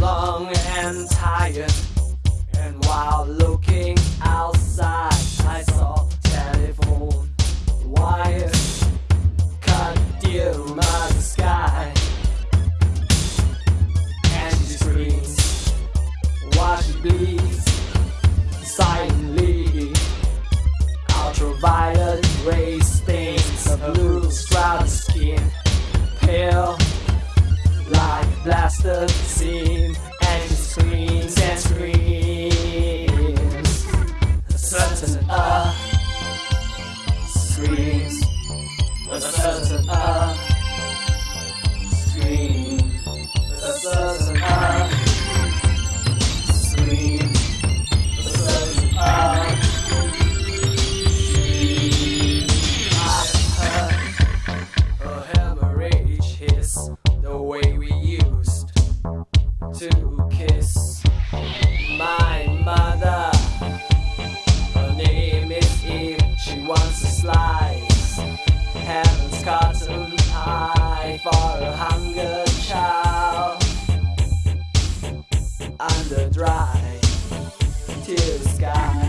long and tired, and while looking out. blast the scene and screams and screams. A certain uh, screams. A certain to the sky.